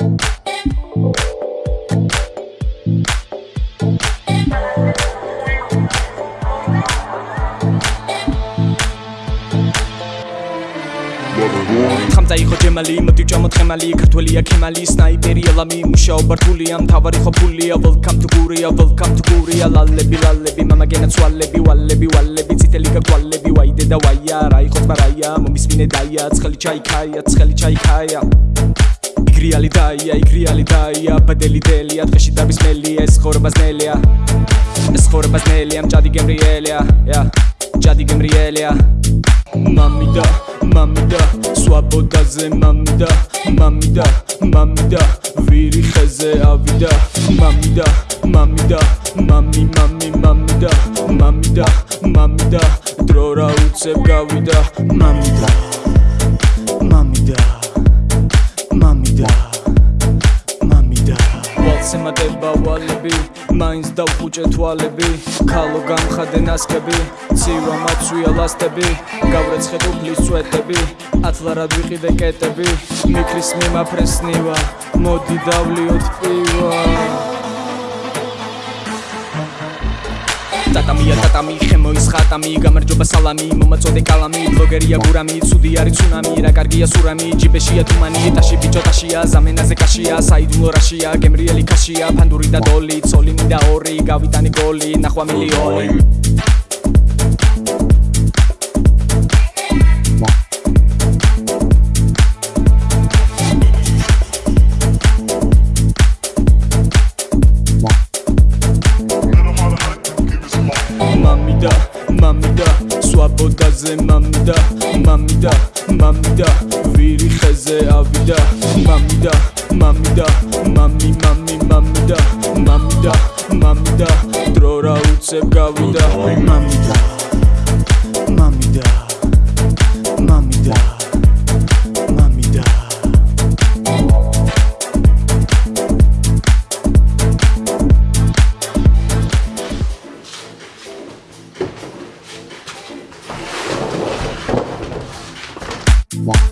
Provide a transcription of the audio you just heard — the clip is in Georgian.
ხამძა იყო ჯემალი, მოდიჯა მოთხემალი, ქართველია ქემალი, სნაიპერი ალამი, მუშაობა რთულია, მთავარი ხო ფულია, welcome to გურია, welcome to გურია, ლალები, ლალები, მამა გენაც ვალები, ვალები, ვალები, წითელი გაგვალები, ვაიდე და ვაია, რა იყო თბარაია, მომისმინე დაია, ცხელი ჩაიქაია, ცხელი ჩაიქაია. იგრიალი დაია იგრიალი დაია ბადელი დელია დღეში დაბის მელია ეს ხორბას ნელია ეს ხორბას ნელია მჭადი გემრიელია ია ჯადი გემრიელია. მამიდა მამიდა სვაბოდაზე მამიდა მამიდა მამიდა ვირი ხეზე ავიდა. მამიდა მამიდა მამი მამი მამიდა მამიდა მამიდა დრო რა უცებ გავიდა. მამიდა ვალები მაინც დავხუჭე თვალები ქალო გამხადე ნასკები ცივა მაცვია ლასტები გავრეცხებ უფლის წვეტები ათლარად ვიყიდე კეტები მიქრის მიმაფრესნივა მოდი დავლიოთ პივა ტატამია ტატამი ხემოის ხატამი გამარჯობა სალამი მომაწოდე კალამი ბლოგერია გურამი ცუდი არის ცუნამი რა კარგია სურამი ჯიბეშია თუმანი ტაში ბიჭო ტაშია ზამენაზე კაშია საიდუმლო რაშია გემრიელი ქაშია ფანდური და დოლი ცოლი მინდა ორი გავიტანი გოლი ნახვა მილიონი სვაბოდაზე მამიდა მამიდა მამიდა ვირი ხეზე ავიდა მამიდა მამიდა მამი მამი მამიდა მამიდა მამიდა დრო რა უცებ გავიდა მამიდა One.